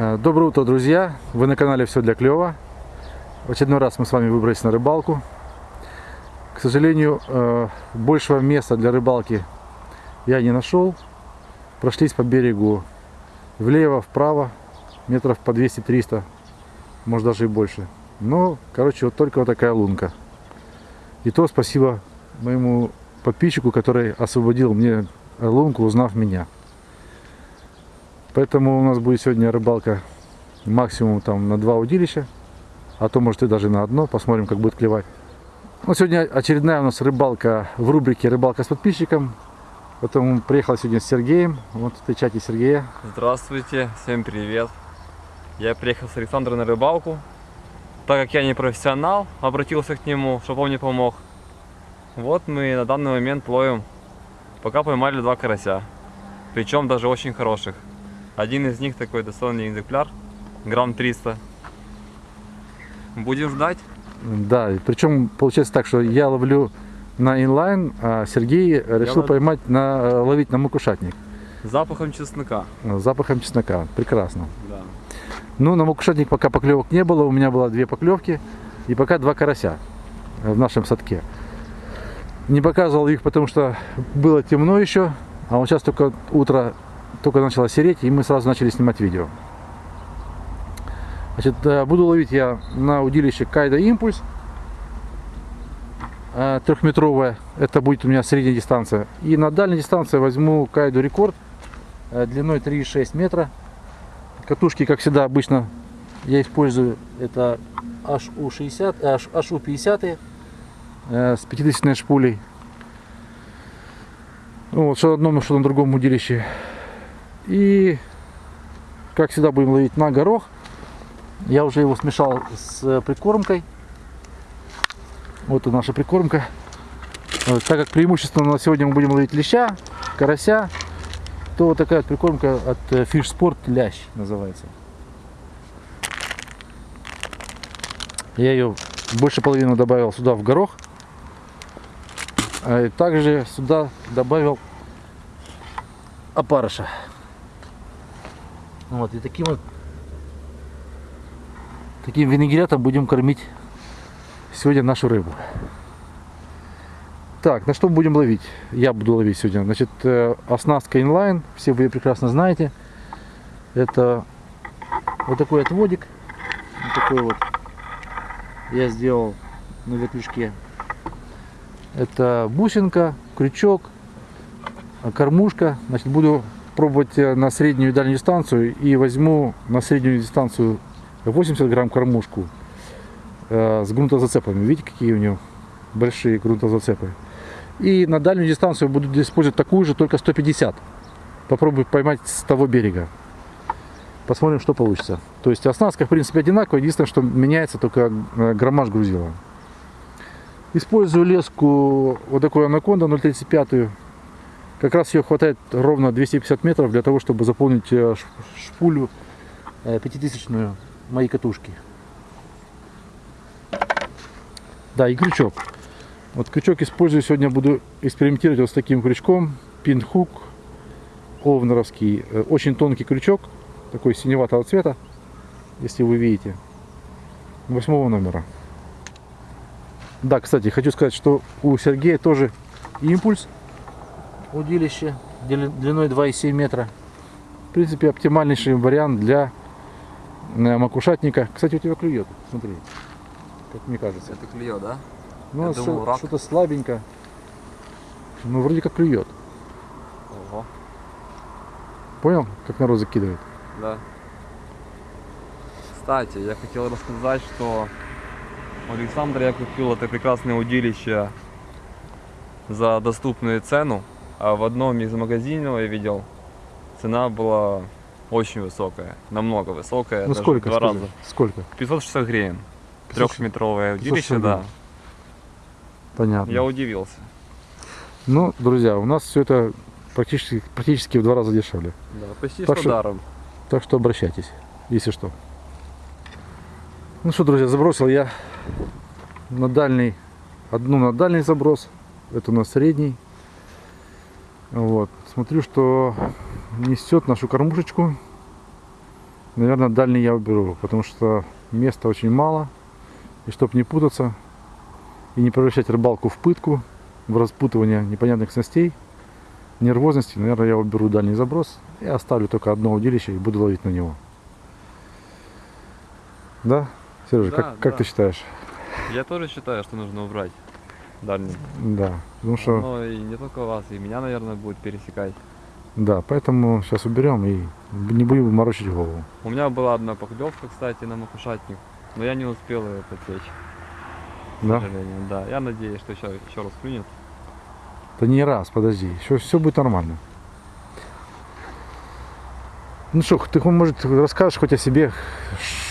Э, Доброе утро, друзья! Вы на канале Все для клёва. В очередной раз мы с вами выбрались на рыбалку. К сожалению, э, большего места для рыбалки я не нашел. Прошлись по берегу влево, вправо, метров по 200-300, может даже и больше. Но, короче, вот только вот такая лунка. И то спасибо моему подписчику, который освободил мне лунку, узнав меня. Поэтому у нас будет сегодня рыбалка максимум там на два удилища, а то может и даже на одно, посмотрим как будет клевать. Ну, сегодня очередная у нас рыбалка в рубрике «Рыбалка с подписчиком». Поэтому приехал сегодня с Сергеем, вот встречайте Сергея. Здравствуйте, всем привет. Я приехал с Александром на рыбалку. Так как я не профессионал, обратился к нему, чтобы он мне помог. Вот мы на данный момент ловим. Пока поймали два карася. Причем даже очень хороших. Один из них такой достойный экземпляр, грамм 300. Будем ждать. Да, причем получается так, что я ловлю на инлайн, а Сергей решил лов- поймать на, ловить на макушатник запахом чеснока. с запахом чеснока. Прекрасно. Да. Ну, на макушатник пока поклевок не было, у меня было две поклевки и пока два карася в нашем садке. Не показывал их, потому что было темно еще, а вот сейчас только утро, только начало сереть, и мы сразу начали снимать видео. Значит, э, буду ловить я на удилище Кайда Импульс э, трехметровая, это будет у меня средняя дистанция. И на дальней дистанции возьму Кайду Рекорд э, длиной 3,6 метра. Катушки, как всегда, обычно я использую это HU60, э, HU50 э, с 50 шпулей. Ну, Вот, что на одном, что на другом удилище. И, как всегда, будем ловить на горох. Я уже его смешал с э, прикормкой. Вот и наша прикормка. Так как преимущественно на сегодня мы будем ловить леща, карася, то вот такая прикормка от э, Fish Sport лящ называется. Я ее больше половины добавил сюда в горох. А также сюда добавил опарыша. Вот, и таким вот таким винегретом будем кормить сегодня нашу рыбу. Так, на что будем ловить? Я буду ловить сегодня. Значит, э, оснастка инлайн, все вы ее прекрасно знаете. Это вот такой отводик. Вот такой вот я сделал на вертлюжке. Это бусинка, крючок, а, кормушка. Значит, буду пробовать э, на среднюю и дальнюю дистанцию и возьму на среднюю дистанцию 80 грамм кормушку э, с грунтозацепами. Видите, какие у него большие грунтозацепы. И на дальнюю дистанцию буду использовать такую же, только 150. Попробую поймать с того берега. Посмотрим, что получится. То есть оснастка, в принципе, одинаковая. Единственное, что меняется только э, граммаж грузила. Использую леску вот такую анаконда 0,35. Как раз ее хватает ровно 250 метров для того, чтобы заполнить э, шпулю э, пятитысячную моей катушки. Да, и крючок. Вот крючок использую сегодня, буду экспериментировать вот с таким крючком. Пинхук овнеровский. Э, Очень тонкий крючок, такой синеватого цвета, если вы видите. Восьмого номера. Да, кстати, хочу сказать, что у Сергея тоже импульс удилище дли- длиной 2,7 метра. В принципе, оптимальнейший вариант для э, макушатника. Кстати, у тебя клюет, смотри, как мне кажется. Это клюет, да? Ну, что-то слабенько. Ну, вроде как клюет. Ого. Понял, как народ закидывает? Да. Кстати, я хотел рассказать, что у Александра я купил это прекрасное удилище за доступную цену, а в одном из магазинов я видел, цена была очень высокая, намного высокая, ну, даже сколько? два раза. Сколько? 560 гривен. 560 Трехметровое 560 удилище, да. Понятно. Я удивился. Ну, друзья, у нас все это практически, практически в два раза дешевле. Да, почти Так что- даром. Так что обращайтесь, если что. Ну что, друзья, забросил я на дальний, одну на дальний заброс, это на средний. Вот, смотрю, что несет нашу кормушечку наверное, дальний я уберу, потому что места очень мало. И чтобы не путаться и не превращать рыбалку в пытку, в распутывание непонятных снастей, нервозности, наверное, я уберу дальний заброс и оставлю только одно удилище и буду ловить на него. Да? Сережа, Да, как, как да. ты считаешь? Я тоже считаю, что нужно убрать дальний. Да, потому что, Но и не только вас, и меня, наверное, будет пересекать. да, поэтому сейчас уберем и не будем морочить голову. У меня была одна поклевка, кстати, на макушатник, но я не успел ее подсечь, к Да? сожалению. Да, я надеюсь, что еще, еще раз клюнет. Да не раз, подожди, еще все будет нормально. Ну что, ты, может, расскажешь хоть о себе,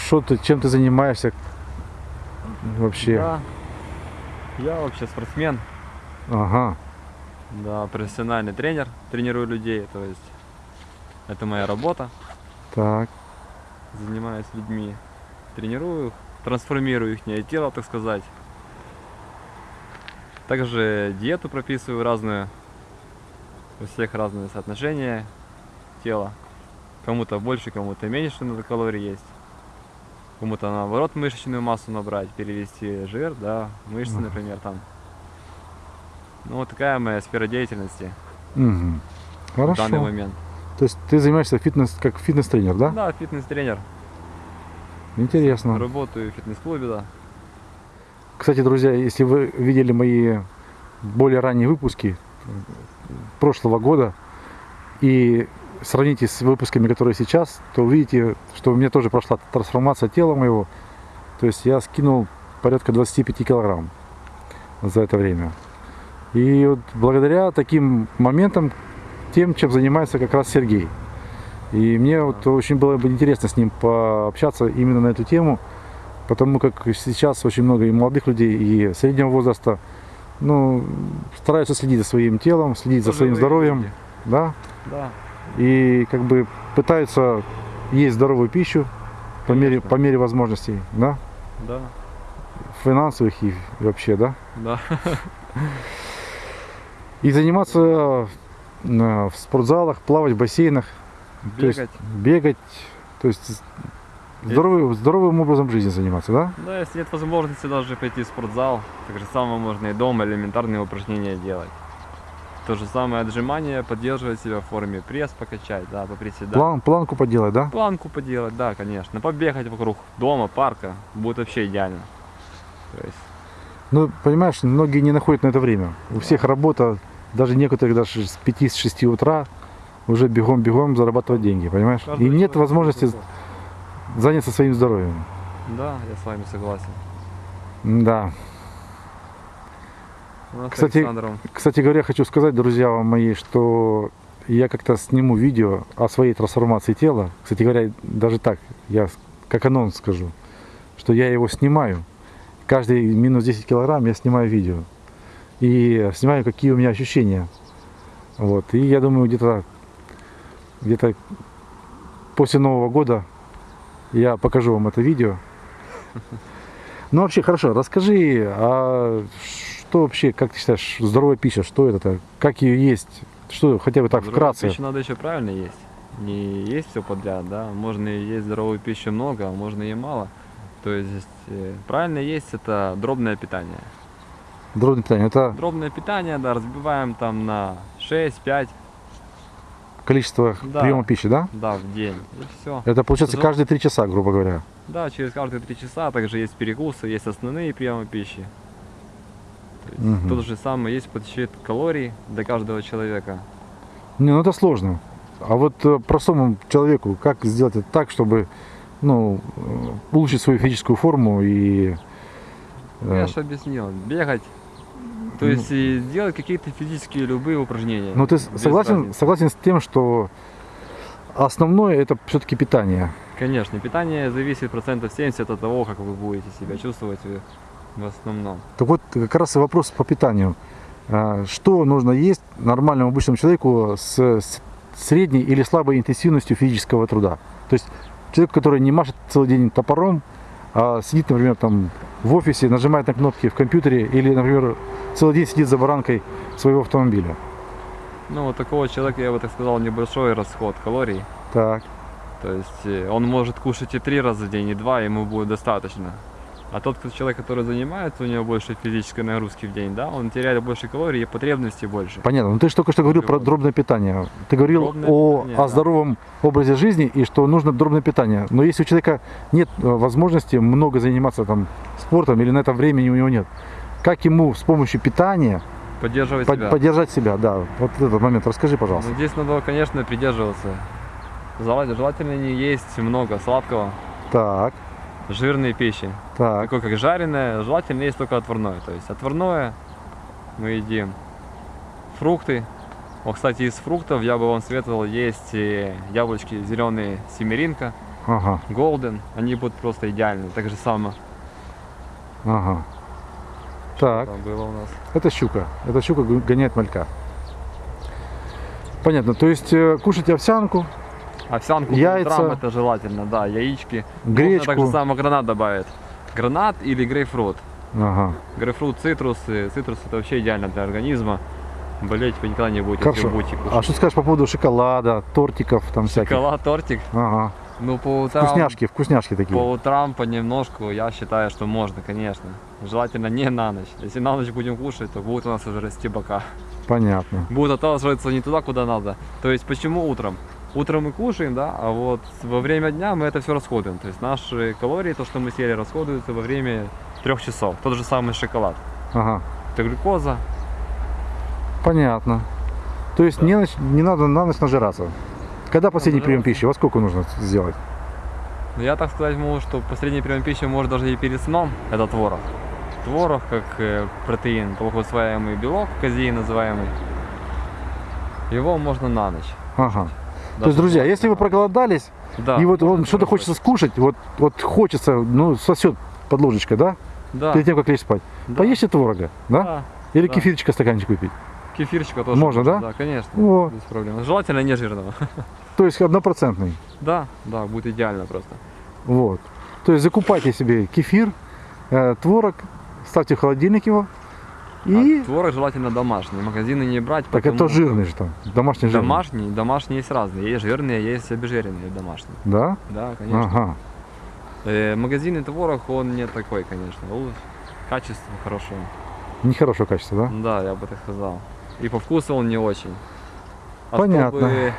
что ты, чем ты занимаешься вообще? Да. Я вообще спортсмен, Ага, да, профессиональный тренер, тренирую людей, то есть это моя работа, так, занимаюсь людьми, тренирую их, трансформирую их тело, так сказать. Также диету прописываю разную, у всех разные соотношения тела. Кому-то больше, кому-то меньше надо калорий есть. Кому-то наоборот мышечную массу набрать, перевести жир, да, мышцы, например, там. Ну, вот такая моя сфера деятельности Мгм. в данный хорошо. момент. То есть ты занимаешься фитнес, как фитнес-тренер, да? Да, фитнес-тренер. Интересно. Работаю в фитнес-клубе, да. Кстати, друзья, если вы видели мои более ранние выпуски прошлого года и сравните с выпусками, которые сейчас, то увидите, что у меня тоже прошла трансформация тела моего. То есть я скинул порядка 25 килограмм за это время. И вот благодаря таким моментам, тем, чем занимается как раз Сергей. И мне вот очень было бы интересно с ним пообщаться именно на эту тему, потому как сейчас очень много и молодых людей, и среднего возраста, ну, стараются следить за своим телом, следить за своим здоровьем, люди. да, Да, и как бы пытаются есть здоровую пищу по мере, по мере возможностей, да, да, финансовых и вообще, да, да. и заниматься э, в спортзалах, плавать в бассейнах, то есть Бегать. бегать, то есть здоровым, здоровым образом жизни заниматься, да? Да, если нет возможности даже пойти в спортзал, так же самое можно и дома элементарные упражнения делать. То же самое отжимание, поддерживать себя в форме, пресс покачать, да, поприседать. План, планку поделать, да? Планку поделать, да, конечно. Побегать вокруг дома, парка, будет вообще идеально. То есть, Ну, понимаешь, многие не находят на это время. У всех работа, даже некоторые даже с 5-6 утра уже бегом-бегом зарабатывать деньги, понимаешь? И каждый нет человек возможности заняться своим здоровьем. Да, я с вами согласен. Да. Кстати, Кстати говоря, хочу сказать, друзья мои, что я как-то сниму видео о своей трансформации тела. Кстати говоря, даже так, я как анонс скажу, что я его снимаю. Каждый минус 10 килограмм я снимаю видео. И снимаю, какие у меня ощущения. Вот. И я думаю, где-то где-то после Нового года я покажу вам это видео. Ну вообще хорошо, расскажи, а что вообще, как ты считаешь, здоровая пища, что это? Как ее есть? Что хотя бы так Здоровую вкратце? пищу надо еще правильно есть. Не есть все подряд, да. Можно есть здоровую пищу много, а можно и мало. То есть э, правильно есть это дробное питание. Дробное питание. Это Дробное питание, да, разбиваем там на 6-5, количество Да. приема пищи, да? да, в день. И все. Это получается каждые три часа, грубо говоря. Да, через каждые 3 часа также есть перекусы, есть основные приемы пищи. Мгм. То же самое есть подсчет калорий для каждого человека. Не, ну это сложно. А вот э, простому человеку, как сделать это так, чтобы ну, э, улучшить свою физическую форму и э, Я же объяснил. Бегать. То Ну. есть и делать какие-то физические любые упражнения. Ну ты согласен, разницы. согласен с тем, что основное это все-таки питание. Конечно, питание зависит процентов 70 от того, как вы будете себя чувствовать в основном. Так вот, как раз и вопрос по питанию. А, Что нужно есть нормальному обычному человеку с средней или слабой интенсивностью физического труда? То есть человек, который не машет целый день топором, а сидит, например, там в офисе, нажимает на кнопки в компьютере или, например, целый день сидит за баранкой своего автомобиля. Ну, вот такого человека, я бы так сказал, небольшой расход калорий. Так, То есть э, он может кушать и три раза в день, и два, ему будет достаточно. А тот кто- человек, который занимается, у него больше физической нагрузки в день, да, он теряет больше калорий и потребностей больше. Понятно. Ну ты же только что говорил про дробное питание. Ты говорил Дробное о, питание, о да. здоровом образе жизни и что нужно дробное питание. Но если у человека нет э, возможности много заниматься там спортом или на это времени у него нет, как ему с помощью питания Поддерживать под- себя. поддержать себя? Да, вот этот момент расскажи, пожалуйста. Ну, здесь надо, конечно, придерживаться. Желательно не есть много сладкого, Так, жирной пищи. так, Такое как жареное, желательно есть только отварное. То есть отварное мы едим фрукты. Вот, кстати, из фруктов я бы вам советовал есть э, яблочки зеленые семеринка, ага, голден. Они будут просто идеальны. Так же само ага. Так, там было у нас. это щука. Это щука гоняет малька. Понятно. То есть э, кушать овсянку, Овсянку Яйца. утрам это желательно, да, яички. Можно гречку. так же само гранат добавить. Гранат или грейпфрут. Ага. Грейпфрут, цитрусы. Цитрус это вообще идеально для организма. Болеть вы никогда не будете, Хорошо. будете кушать. А что скажешь по поводу шоколада, тортиков там всяких? Шоколад, тортик. Ага. Ну, по утрам, Вкусняшки, вкусняшки такие. по утрам понемножку, я считаю, что можно, конечно. Желательно не на ночь. Если на ночь будем кушать, то будет у нас уже расти бока. Понятно. Будут отталкиваться не туда, куда надо. То есть, почему утром? Утром мы кушаем, да, а вот во время дня мы это все расходуем. То есть наши калории, то, что мы съели, расходуются во время трех часов. Тот же самый шоколад. Ага. Это глюкоза. Понятно. То есть не, нач- не надо на ночь нажираться. Когда последний прием Нажираться. пищи? Во сколько нужно сделать? Но я так сказать могу, что последний прием пищи может даже и перед сном. Это творог. Творог как э, протеин, плохо усваиваемый белок, казеин называемый. Его можно на ночь. Ага. То Даже есть, друзья, если вы проголодались, да, и вот вам что-то хочется скушать, вот, вот хочется, ну, сосет под ложечкой, да? да, Перед тем, как лечь спать. да, Поешьте творога, да? да. Или да. кефирчика стаканчик выпить. Кефирчика тоже Можно, да? Да, конечно, О. без проблем. Желательно не жирного. То есть однопроцентный. да, да, будет идеально просто. Вот. То есть закупайте себе кефир, э, творог, ставьте в холодильник его. И... А творог желательно домашний. Магазины не брать. так это потому что жирный же там. Домашний жирный. Домашний, домашние есть разные. Есть жирные, есть обезжиренные домашние. Да? Да, конечно. Ага. Э, магазинный творог, он не такой, конечно. Он Качество хорошее. Нехорошего качества, да? Да, я бы так сказал. И по вкусу он не очень. А Понятно. чтобы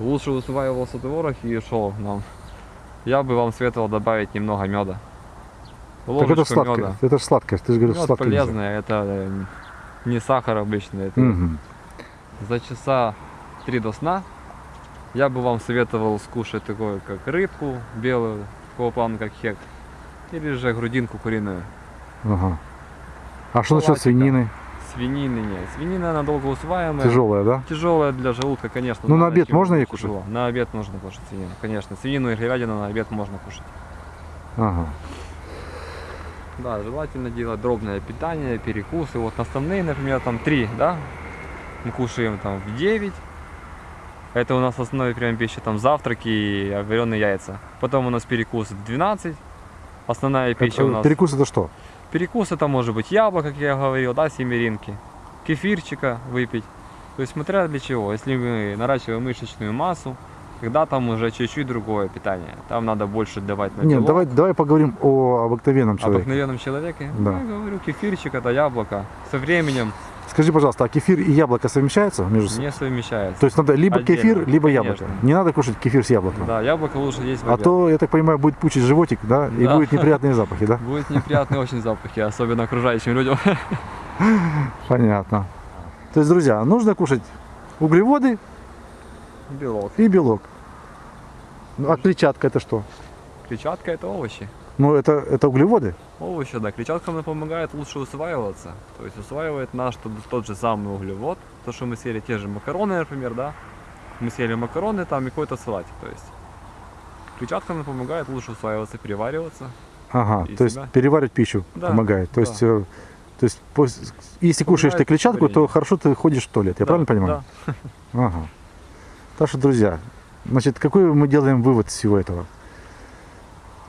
лучше усваивался творог и шел нам, я бы вам советовал добавить немного меда. Так это Ложечку сладкое. меда. Это же сладкое. Ты же говоришь, Мед полезное, это э, не сахар обычный. Это Мгм. за часа три до сна я бы вам советовал скушать такое, как рыбку белую, такого плана, как хек, или же грудинку куриную. Ага. А что насчет свинины? Свинины нет. Свинина, она долго усваиваемая. Тяжелая, да? Тяжелая для желудка, конечно. Ну, на обед можно ей тяжело. На обед можно кушать свинину, конечно. Свинину и говядину на обед можно кушать. Ага. Да, желательно делать дробное питание, перекусы. Вот основные, например, там три, да? Мы кушаем там в 9. Это у нас основной прием пищи, там завтраки и вареные яйца. Потом у нас перекус в 12. Основная пища у Это- нас. перекус это что? Перекус это может быть яблоко, как я говорил, да, семеринки, кефирчика выпить. То есть смотря для чего. Если мы наращиваем мышечную массу, тогда там уже чуть-чуть другое питание. Там надо больше давать на Нет, давай, давай поговорим о обыкновенном человеке. обыкновенном человеке. Да. Ну, я говорю, кефирчик это яблоко. Со временем Скажи, пожалуйста, а кефир и яблоко совмещаются между собой? не совмещается. То есть надо либо Отдельно, кефир, либо яблоко. конечно. Не надо кушать кефир с яблоком. Да, яблоко лучше есть в А то, я так понимаю, будет пучить животик, да, и Да. будут неприятные запахи, да? Будет неприятные очень запахи, особенно окружающим людям. Понятно. То есть, друзья, нужно кушать углеводы Белок. и белок. Ну, а клетчатка это что? Клетчатка это овощи. Ну, это, это углеводы. Овощи, да. Клетчатка нам помогает лучше усваиваться. То есть усваивает наш тот, тот же самый углевод. То, что мы съели те же макароны, например, да. Мы съели макароны, там и какой-то салатик. То есть клетчатка нам помогает лучше усваиваться, перевариваться. Ага, то есть себя. переваривать пищу Да, помогает. То да. есть, э, то есть если кушаешь ты Помогает клетчатку, то хорошо ты ходишь в туалет. Я Да, правильно понимаю? Да. Ага. Так что, друзья, значит, какой мы делаем вывод из всего этого?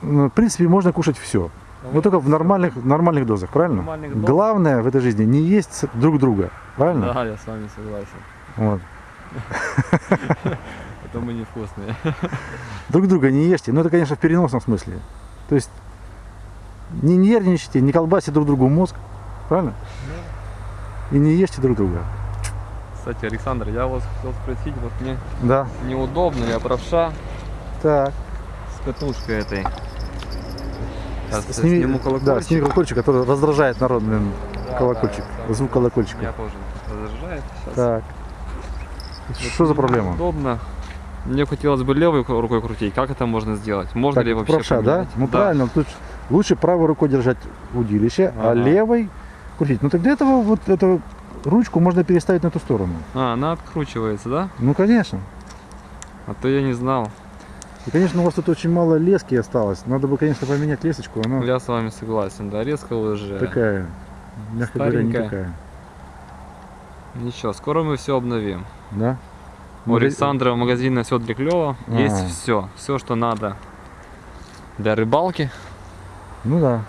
Ну, В принципе, можно кушать все. Но только в нормальных, нормальных дозах, правильно? Нормальных доз. Главное в этой жизни не есть друг друга, правильно? Да, я с вами согласен. Вот. потом мы невкусные. Друг друга не ешьте. Ну, это, конечно, в переносном смысле. То есть, не нервничайте, не колбасьте друг другу мозг. Правильно? И не ешьте друг друга. Кстати, Александр, я вас хотел спросить, вот мне Да. неудобно, я правша Так. с катушкой этой. Сейчас я Сними, сниму да, колокольчик. сними колокольчик, который раздражает народ, блин, Да, колокольчик. да, да. Звук колокольчика. Меня тоже раздражает сейчас. Так. Что за проблема? Удобно. Мне хотелось бы левой рукой крутить. Как это можно сделать? Можно Так, ли вообще правша, да? Ну правильно, тут лучше правой рукой держать удилище, а Ага. левой крутить. Ну так для этого вот эту ручку можно переставить на ту сторону. А, она откручивается, да? Ну конечно. А то я не знал. И конечно у вас тут очень мало лески осталось. Надо бы, конечно, поменять лесочку. Она Я с вами согласен, да, резко уже. такая, мягко говоря, не такая. Ничего, скоро мы все обновим. Да? У Александра в магазине все для клёва. А. Есть все. Все, что надо для рыбалки. Ну да.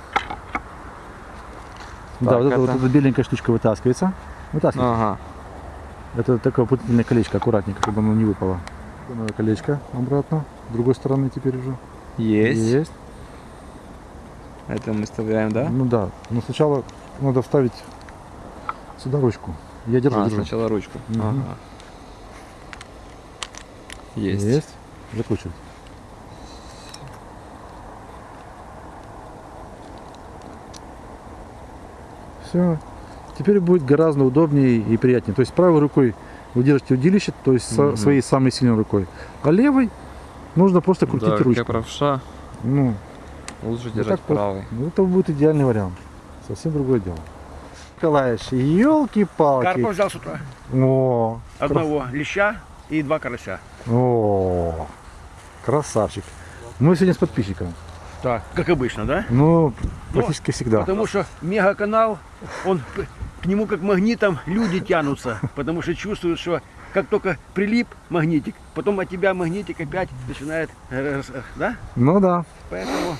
да, Так, вот эта вот эта беленькая штучка вытаскивается. Вытаскивается. Ага. Это такое путательное колечко, аккуратненько, чтобы оно не выпало. Новое колечко обратно. С другой стороны теперь уже. Есть. Это мы вставляем, да? Ну да. Но сначала надо вставить сюда ручку. Я держу, А, держу. сначала ручку. Ага. Есть. Есть. Закручивать. Все. Теперь будет гораздо удобнее и приятнее. То есть правой рукой вы держите удилище, то есть со- Мгм. своей самой сильной рукой. А левой нужно просто крутить да, ручку. правша, Ну, лучше держать так правой. ну, это будет идеальный вариант. Совсем другое дело. Николаевич, елки-палки. Карпа взял с утра. О, Одного леща и два карася. о, красавчик. Мы сегодня с подписчиком. Так, как обычно, да? Ну, практически всегда. Потому что мегаканал, он к нему как магнитом люди тянутся. Потому что чувствуют, что как только прилип магнитик, потом от тебя магнитик опять начинает, да? Ну да. Поэтому,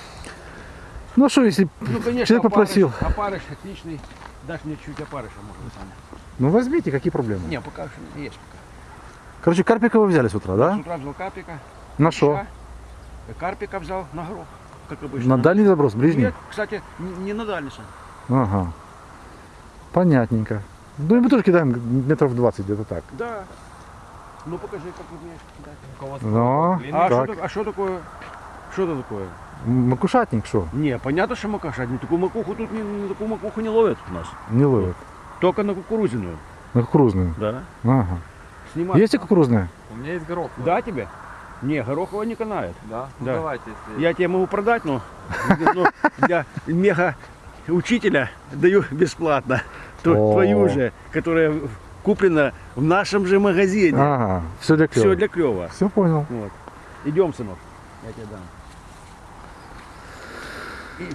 Ну что, если ну конечно, человек попросил, опарыш, опарыш отличный. Дашь мне чуть опарыша, может, сам. ну возьмите, какие проблемы? Не, пока что есть пока. Короче, карпика вы взяли с утра, С да? утра взял карпика. На что? Карпика взял на горох, как обычно. На дальний заброс, ближний? Нет, кстати, не не на дальний. Ага. Понятненько. Ну и мы тоже кидаем метров 20 где-то так. Да. Ну покажи, как умеешь кидать. Ну, А что, так. так- а что такое? Что это такое? Макушатник что? Не, понятно, что макаша. Ну, такую макуху тут не, ну, такую макуху не ловят у нас. Не ловит. Только на кукурузиную. На кукурузную. Да. Ага. Снимать. Есть и кукурузная? У меня есть горох. Да, тебе? Не, гороховая не канает. Да? Ну Да. давайте, если... Я тебе могу продать, но, но для мега учителя даю бесплатно. То- О. Твою же, которая куплена в нашем же магазине. Ага. Все для клёва. Все для клева. Все понял. Вот. Идем, сынок. Я тебе дам. И-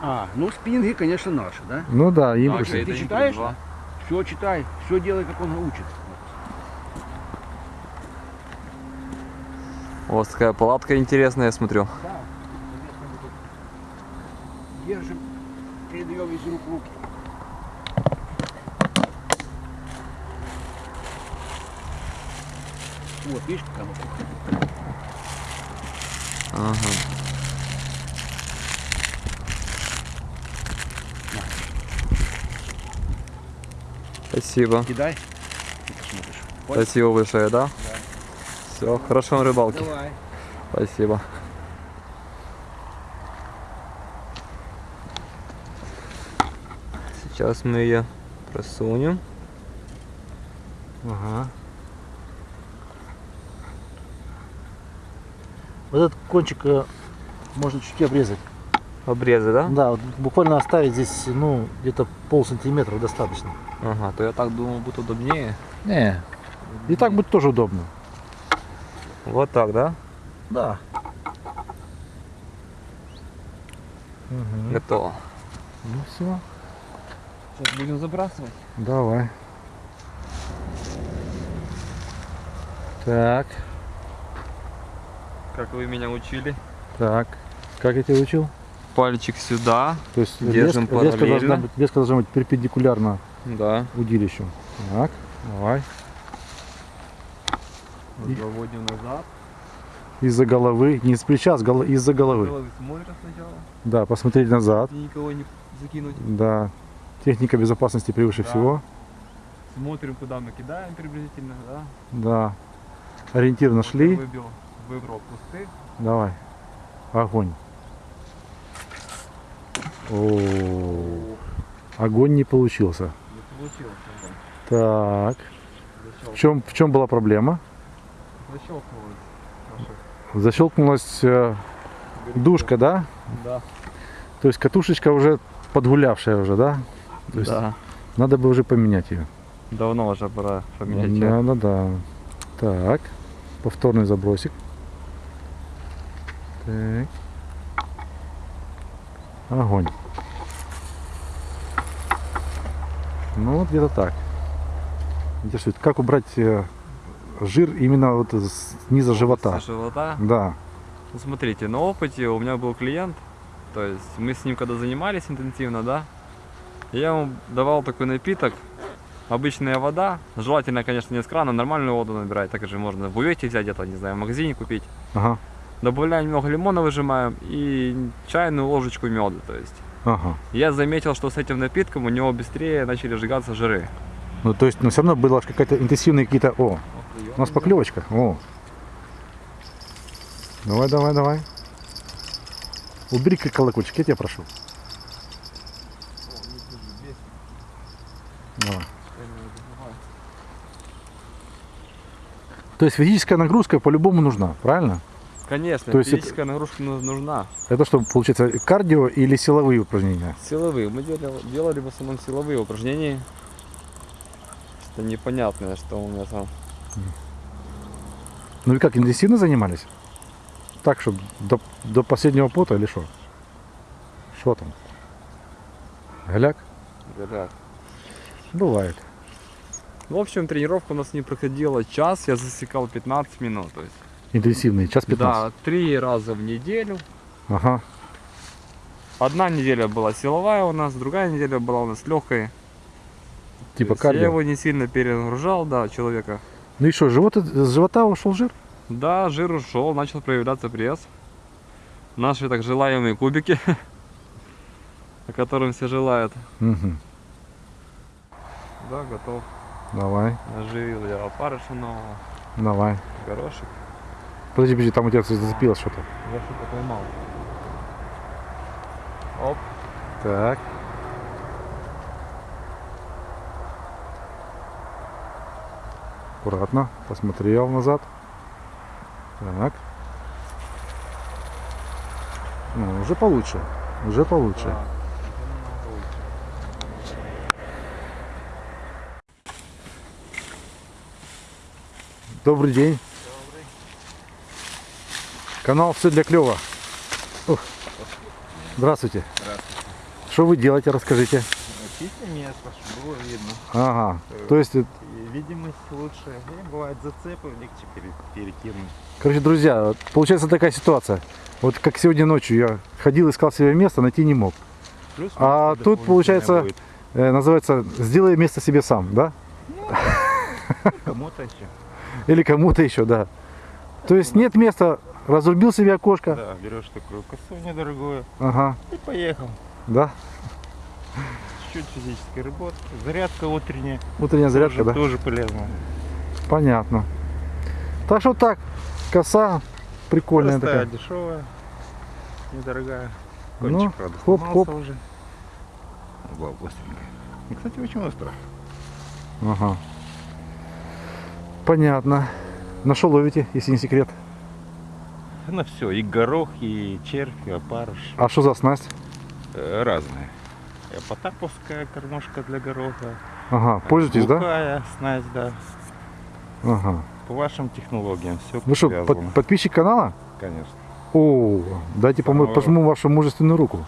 А, ну спиннинги, конечно, наши, да? Ну да, импульсы. ты это не читаешь? Все читай, все делай, как он учит. У вас такая палатка интересная, я смотрю. Да. Держим, передаем из рук в руки. Вот, видишь, какая макуха? Ага. Спасибо. Кидай. Спасибо большое, да? Все, хорошо на рыбалке. Давай. Спасибо. Сейчас мы ее просунем. Ага. Вот этот кончик э, можно чуть обрезать. Обрезы, да? Да, вот буквально оставить здесь, ну, где-то пол сантиметра достаточно. Ага, то я так думал, будет удобнее. Не. И так будет тоже удобно. Вот так, да? Да. Готово. Ну все. Сейчас будем забрасывать. Давай. Так, Как вы меня учили. так. Как я тебя учил? Пальчик сюда. То есть Держим леска, леска должна параллельно. быть, леска должна быть перпендикулярно Да. удилищу. Так, давай. И- Заводим назад. Из-за головы, не из плеча, а из-за головы. Головы смотрят сначала, Да, посмотреть назад. и никого не закинуть. Да. Техника безопасности превыше Да. всего. Смотрим, куда мы кидаем приблизительно, да. Да. Ориентир Вот нашли. Выбил, выбрал кусты. Давай. Огонь. О, огонь не получился. Не получилось. Так. В чем, в чем была проблема? Защелкнулось. Защелкнулась э, душка, да? Да. То есть катушечка уже подгулявшая уже, да? То есть Да. надо бы уже поменять ее. Давно уже пора поменять. Да, да, да. Так. Повторный забросик. Так. Огонь. Ну вот где-то так. Интересует, как убрать э, жир именно вот с низа живота? Со живота. Да. Ну, смотрите, на опыте у меня был клиент, то есть мы с ним когда занимались интенсивно, да, я ему давал такой напиток, обычная вода, желательно, конечно, не из крана, нормальную воду набирать, так же можно в бувете взять где-то, не знаю, в магазине купить. Ага. Добавляем немного лимона, выжимаем и чайную ложечку меда, то есть. Ага. Я заметил, что с этим напитком у него быстрее начали сжигаться жиры. Ну то есть, но все равно было какая-то интенсивная какие-то. О, у нас поклевочка. О. Давай, давай, давай. Убери колокольчик, я тебя прошу. Давай. То есть физическая нагрузка по-любому нужна, правильно? Конечно, То есть это- физическая нагрузка ну- нужна. Это что, получается, кардио или силовые упражнения? Силовые. Мы делали, делали в основном силовые упражнения. Что непонятное, что у меня там. Ну и как, интенсивно занимались? Так, чтобы до, до последнего пота или что? Что там? Голяк? Говорят. Бывает. В общем, тренировка у нас не проходила час, я засекал 15 минут. То есть, Интенсивный, час 15. да, три раза в неделю. Ага. Одна неделя была силовая у нас, другая неделя была у нас легкая. Типа есть Я кардио. его не сильно перегружал, да, человека. Ну и что, живот, с живота ушел жир? Да, жир ушел, начал проявляться пресс. Наши так желаемые кубики, о котором все желают. Мгм. Да, готов. Давай, Оживил я опарыша нового, давай. горошек. Подожди, подожди, там у тебя зацепилось что-то. Я что-то поймал. Оп. Так. Аккуратно, посмотрел назад. Так. Ну, уже получше. Уже получше. Да. Добрый день. Канал все для клёва. Ух. Здравствуйте. Здравствуйте. Что вы делаете, расскажите. Чистим место, чтобы было видно. Ага. То есть, э, видимость лучше. И бывают зацепы, легче пере- перекинуть. короче, друзья, получается такая ситуация. Вот как сегодня ночью я ходил, искал себе место, найти не мог. Плюс А тут, получается, будет. Э, называется «Сделай место себе сам», да? кому-то еще. Или кому-то еще, да. То есть нет места, разрубил себе окошко. Да, берешь такую косу недорогую Ага, и поехал. да. Чуть физической работы. Зарядка утренняя. Утренняя зарядка, тоже, да? тоже полезно. Понятно. Так что так, коса прикольная Простая, такая. дешевая, недорогая. Ну, Кончик, правда, хоп-хоп. сломался уже. И, кстати, очень острая. Ага. Понятно. На что ловите, если не секрет? На все. И горох, и червь, и опарыш. А что за снасть? Э, Разные. Э, Потаповская кормушка для гороха. Ага, пользуетесь, да? Глухая снасть, да. Ага. По вашим технологиям все Вы что, под- подписчик канала? Конечно. О, дайте Самого- пожму вашу мужественную руку.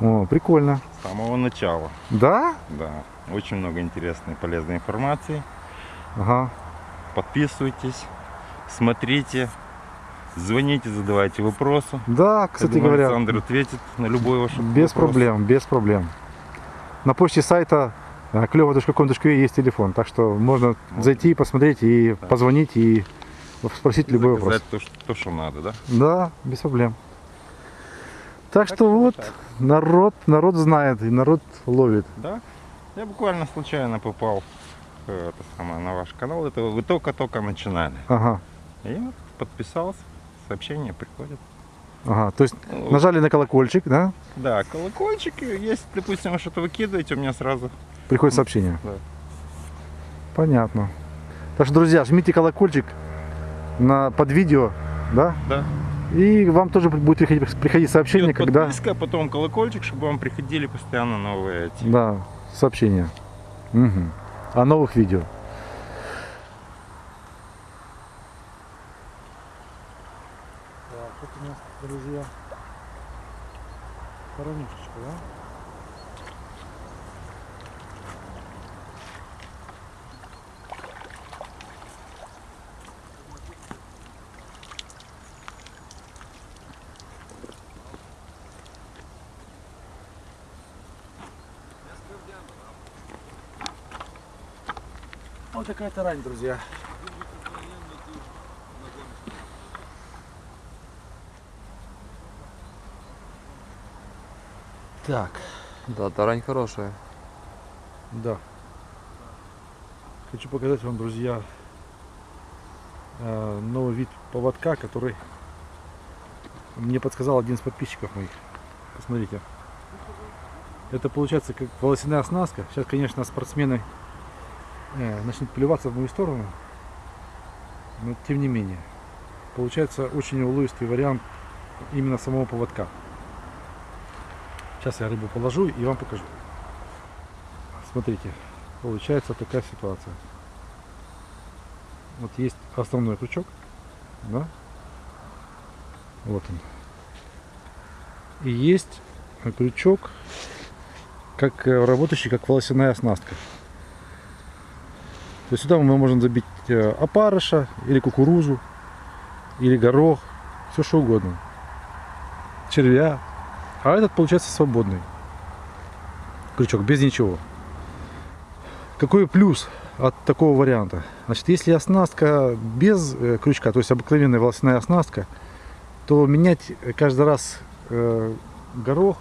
О, прикольно. С самого начала, Да? да. Очень много интересной и полезной информации. Ага. Подписывайтесь, смотрите, звоните, задавайте вопросы. Да, кстати думаю, говоря, Александр ответит на любой ваш без вопрос. проблем, без проблем. На почте сайта клево.com.ua есть телефон, так что можно Вот. зайти, посмотреть и Да. позвонить и спросить любой вопрос. То, что, то, что надо, да? Да, без проблем. Так что вот, так. народ, народ знает и народ ловит. Да. Я буквально случайно попал э, это самое, на ваш канал. Это вы только-только начинали. Ага, И вот подписался. Сообщения приходят. ага. То есть Ну, нажали на колокольчик, да? Да, колокольчик. Если, допустим, вы что-то выкидываете, у меня сразу Приходит сообщение. Да. Понятно. Так что, друзья, жмите колокольчик на, под видео, да? Да. И вам тоже будет приходить, приходить сообщение, Идет когда... подписка, потом колокольчик, чтобы вам приходили постоянно новые эти. Да, сообщения. Мгм. О новых видео. Так, вот у нас, друзья, коронишечка, да? Вот такая тарань, друзья. Так, Да, тарань хорошая. да. Хочу показать вам, друзья, э, новый вид поводка, который мне подсказал один из подписчиков моих. Посмотрите. Это получается как волосяная оснастка. Сейчас, конечно, спортсмены начнут плеваться в мою сторону. Но тем не менее. Получается очень уловистый вариант именно самого поводка. Сейчас я рыбу положу и вам покажу. Смотрите, получается такая ситуация. Вот есть основной крючок, да? Вот он. И есть крючок, как э, работающий как волосяная оснастка. То есть сюда мы можем забить э, опарыша, или кукурузу, или горох, все что угодно. Червя. А этот получается свободный. Крючок, без ничего. Какой плюс от такого варианта? Значит, если оснастка без э, крючка, то есть обыкновенная волосяная оснастка, то менять каждый раз э, горох,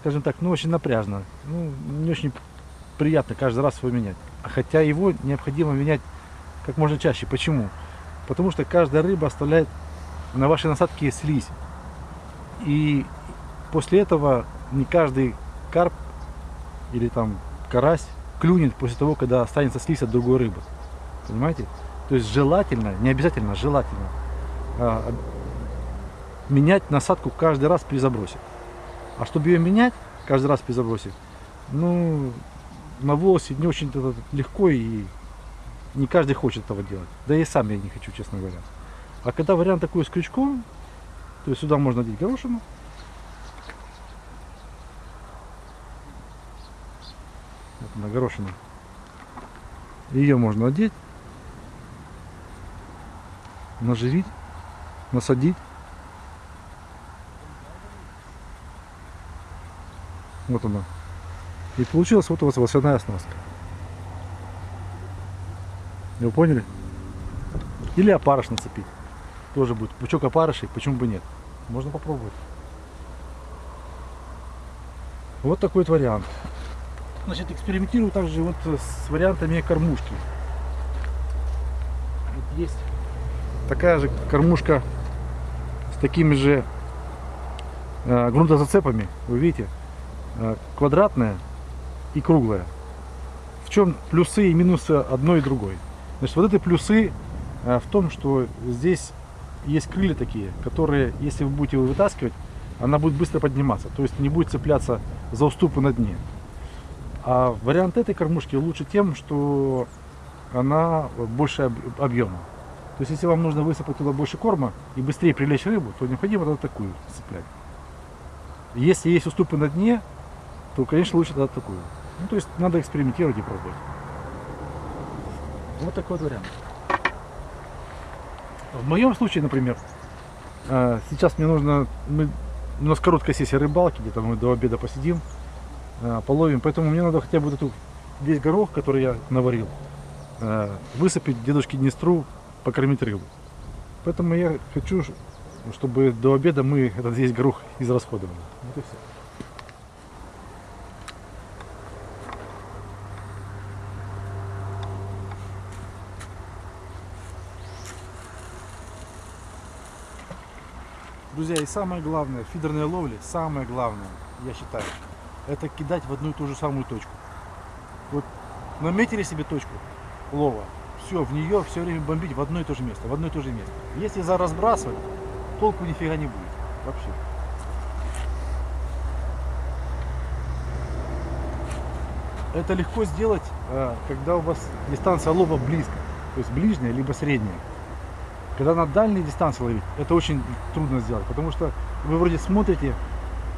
скажем так, ну очень напряжно. Ну, не очень приятно каждый раз его менять. А Хотя его необходимо менять как можно чаще. Почему? Потому что каждая рыба оставляет на вашей насадке слизь. И после этого не каждый карп или там карась клюнет после того, когда останется слизь от другой рыбы. Понимаете? То есть желательно, не обязательно, желательно а, менять насадку каждый раз при забросе. А чтобы ее менять каждый раз при забросе, ну, на волосе не очень это легко и не каждый хочет этого делать. Да и сам я не хочу, честно говоря. А когда вариант такой с крючком, то есть сюда можно одеть горошину. Вот она горошина. Ее можно одеть, наживить, насадить. Вот она. И получилась вот у вас волосяная оснастка. Вы поняли? Или опарыш нацепить. Тоже будет. Пучок опарышей, почему бы нет? Можно попробовать. Вот такой вот вариант. Значит, экспериментирую также вот с вариантами кормушки. Вот есть такая же кормушка с такими же э, грунтозацепами. Вы видите? Э, квадратная и круглая. В чем плюсы и минусы одной и другой? Значит, вот эти плюсы э, в том, что здесь есть крылья такие, которые, если вы будете его вытаскивать, она будет быстро подниматься, то есть не будет цепляться за уступы на дне. А вариант этой кормушки лучше тем, что она больше об- объема. То есть если вам нужно высыпать туда больше корма и быстрее привлечь рыбу, то необходимо тогда такую цеплять. Если есть уступы на дне, то, конечно, лучше тогда такую. Ну, то есть надо экспериментировать и пробовать. Вот такой вот вариант. В моем случае, например, э, сейчас мне нужно, мы, у нас короткая сессия рыбалки, где-то мы до обеда посидим, э, половим, поэтому мне надо хотя бы вот эту, весь горох, который я наварил, э, высыпать дедушке Днестру, покормить рыбу. Поэтому я хочу, чтобы до обеда мы этот весь горох израсходовали. Вот и все. Друзья, и самое главное, в фидерной ловле, самое главное, я считаю, это кидать в одну и ту же самую точку. Вот наметили себе точку лова, все, в нее все время бомбить в одно и то же место, в одно и то же место. Если за разбрасывать, толку нифига не будет. Вообще. Это легко сделать, э, когда у вас дистанция лова близко, то есть ближняя либо средняя. Когда на дальней дистанции ловить, это очень трудно сделать, потому что вы вроде смотрите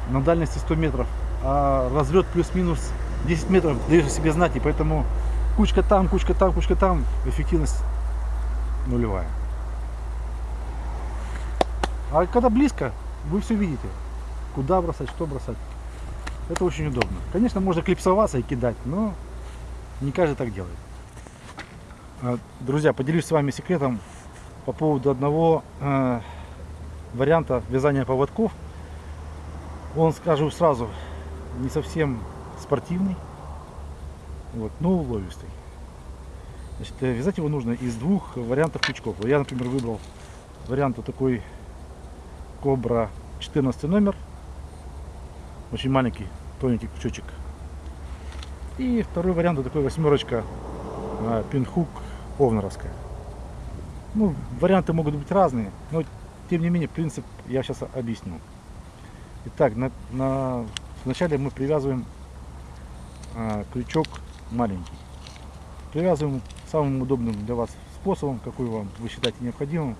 на дальности 100 метров, а разлет плюс-минус 10 метров даешь себе знать, и поэтому кучка там, кучка там, кучка там, эффективность нулевая. А когда близко, вы все видите, куда бросать, что бросать. Это очень удобно. Конечно, можно клипсоваться и кидать, но не каждый так делает. А, Друзья, поделюсь с вами секретом по поводу одного э, варианта вязания поводков. Он, скажу сразу, не совсем спортивный, вот, но уловистый. Значит, э, вязать его нужно из двух вариантов крючков. Я, например, выбрал вариант вот такой Кобра 14 номер. Очень маленький, тоненький крючочек. И второй вариант вот такой восьмерочка э, пинхук овнаровская. Ну, варианты могут быть разные, но тем не менее принцип я сейчас объясню. Итак, на, на- вначале мы привязываем а, крючок маленький. Привязываем самым удобным для вас способом, какой вам вы считаете необходимым.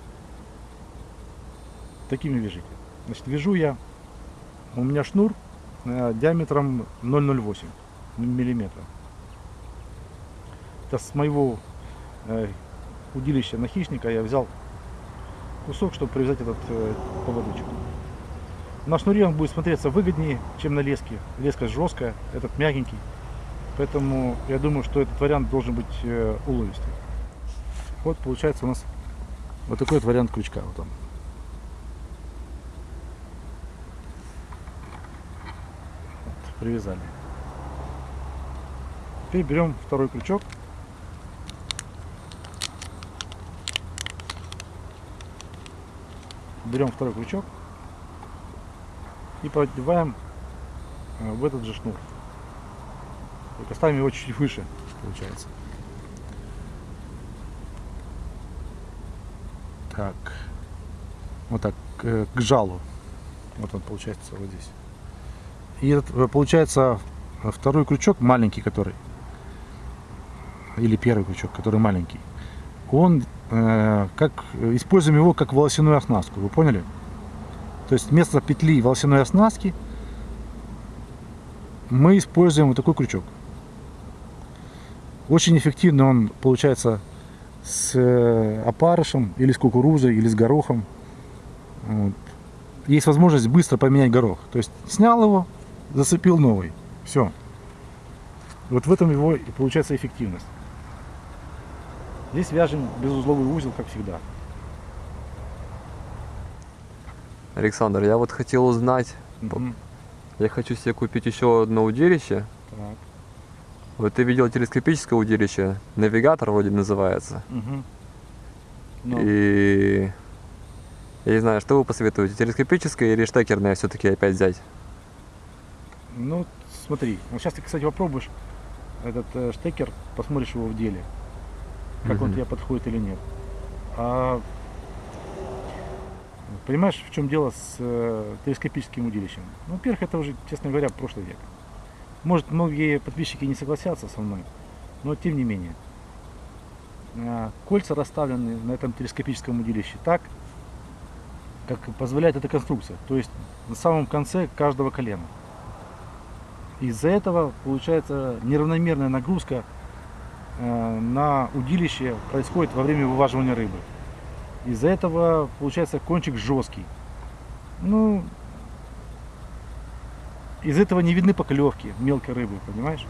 Такими вяжите. Значит, вяжу я, у меня шнур э, диаметром 0,08 миллиметра. Это с моего э, удилища на хищника я взял кусок, чтобы привязать этот э, поводочек. На шнуре он будет смотреться выгоднее, чем на леске. Леска жесткая, этот мягенький. Поэтому я думаю, что этот вариант должен быть э, уловистый. Вот получается у нас вот такой вот вариант крючка. Вот он. Вот, привязали. Теперь берем второй крючок. Берем второй крючок и продеваем э, в этот же шнур. Только ставим его чуть выше, получается. Так. Вот так, э, к жалу. Вот он получается вот здесь. И этот, э, получается второй крючок, маленький который, или первый крючок, который маленький, он как используем его как волосяную оснастку, вы поняли? То есть вместо петли волосяной оснастки мы используем вот такой крючок. Очень эффективно он получается с э, опарышем, или с кукурузой, или с горохом. Вот. Есть возможность быстро поменять горох. То есть снял его, зацепил новый. Все. Вот в этом его и получается эффективность. Здесь вяжем безузловый узел, как всегда. Александр, я вот хотел узнать, Мгм. я хочу себе купить еще одно удилище. Так. Вот ты видел телескопическое удилище, навигатор вроде называется. Мгм. Ну, И я не знаю, что вы посоветуете, телескопическое или штекерное все-таки опять взять? Ну, смотри, вот сейчас ты, кстати, попробуешь этот э, штекер, посмотришь его в деле, как он Мгм. тебе подходит или нет. А, понимаешь, в чем дело с э, телескопическим удилищем? Ну, во-первых, это уже, честно говоря, прошлый век. Может, многие подписчики не согласятся со мной, но тем не менее. А, Кольца расставлены на этом телескопическом удилище так, как позволяет эта конструкция. То есть на самом конце каждого колена. Из-за этого получается неравномерная нагрузка э, на удилище происходит во время вываживания рыбы. Из-за этого получается кончик жесткий. Ну, из этого не видны поклевки мелкой рыбы, понимаешь?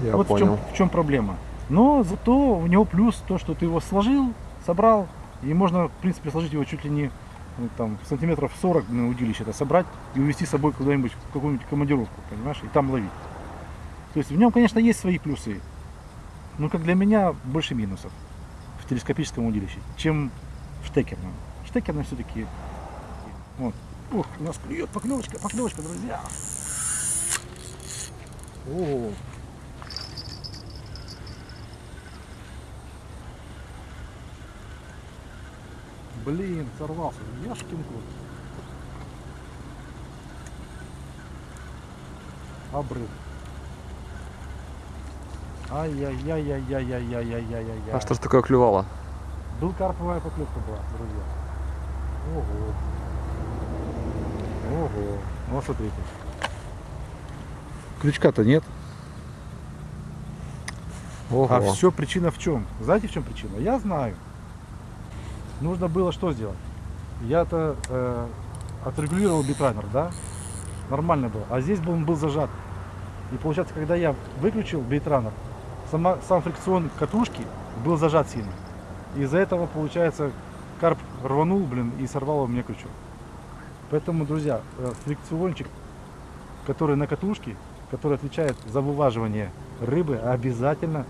Я вот в чем, в чем проблема. Но зато у него плюс то, что ты его сложил, собрал, И можно, в принципе, сложить его чуть ли не ну, там, сантиметров 40 на удилище это собрать и увезти с собой куда-нибудь в какую-нибудь командировку, понимаешь, и там ловить. То есть в нем, конечно, есть свои плюсы, но как для меня больше минусов в телескопическом удилище, чем в штекерном. Штекерном все-таки вот. Ух, у нас клюет поклевочка, поклевочка, друзья. О, Блин, сорвался. Яшкин кот. Обрыв. Ай-яй-яй-яй-яй-яй-яй-яй-яй. А что ж такое клювало? Был карповая поклевка была, друзья. Ого. Ого. Ну, смотрите. Крючка-то нет. Ого. А все причина в чем? Знаете, в чем причина? Я знаю. Нужно было что сделать? Я-то э, отрегулировал битраймер, да? Нормально было. А здесь был, он был зажат. И получается, когда я выключил битраймер, сама, сам фрикцион катушки был зажат сильно. Из-за этого, получается, карп рванул, блин, и сорвал меня крючок. Поэтому, друзья, э, фрикциончик, который на катушке, который отвечает за вываживание рыбы, обязательно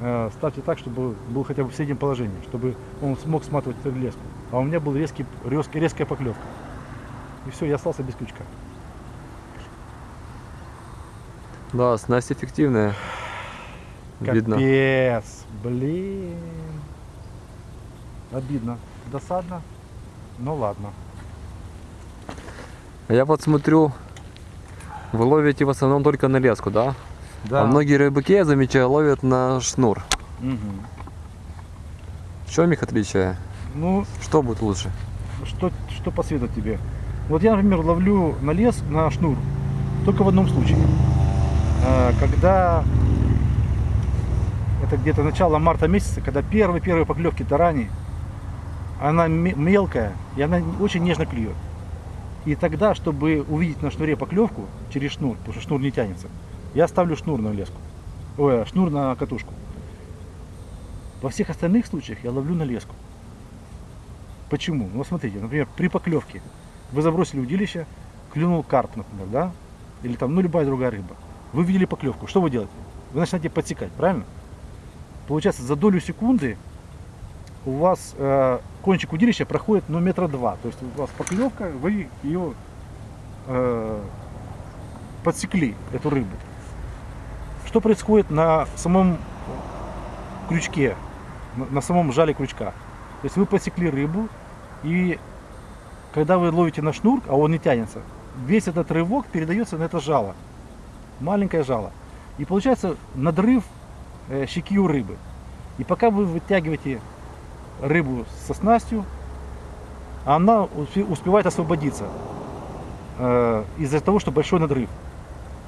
э, ставьте так, чтобы был хотя бы в среднем положении, чтобы он смог сматывать леску. А у меня был резкий, резкий, резкая поклевка. И все, я остался без крючка. Да, снасть эффективная. Видно. Капец, блин. Обидно, досадно, но ладно. А Я вот смотрю, вы ловите в основном только на леску, да? Да. А многие рыбаки, я замечаю, ловят на шнур. Мгм. В чем их отличие? Ну, Что будет лучше? что, что посоветовать тебе? Вот я, например, ловлю на лес, на шнур, только в одном случае. Э, Когда это где-то начало марта месяца, когда первые-первые поклевки тарани, она ме- мелкая и она очень нежно клюет. И тогда, чтобы увидеть на шнуре поклевку через шнур, потому что шнур не тянется, я ставлю шнур на леску. Ой, шнур на катушку. Во всех остальных случаях я ловлю на леску. Почему? Ну, смотрите, например, при поклевке вы забросили удилище, клюнул карп, например, да? Или там, ну, любая другая рыба. Вы видели поклевку, что вы делаете? Вы начинаете подсекать, правильно? Получается, за долю секунды у вас э, кончик удилища проходит, ну, метра два. То есть у вас поклевка, вы ее э, подсекли, эту рыбу. Что происходит на самом крючке, на, на самом жале крючка? То есть вы подсекли рыбу, и когда вы ловите на шнур, а он не тянется, весь этот рывок передается на это жало. Маленькое жало. И получается надрыв щеки у рыбы. И пока вы вытягиваете рыбу со снастью, она успе- успевает освободиться э, из-за того, что большой надрыв.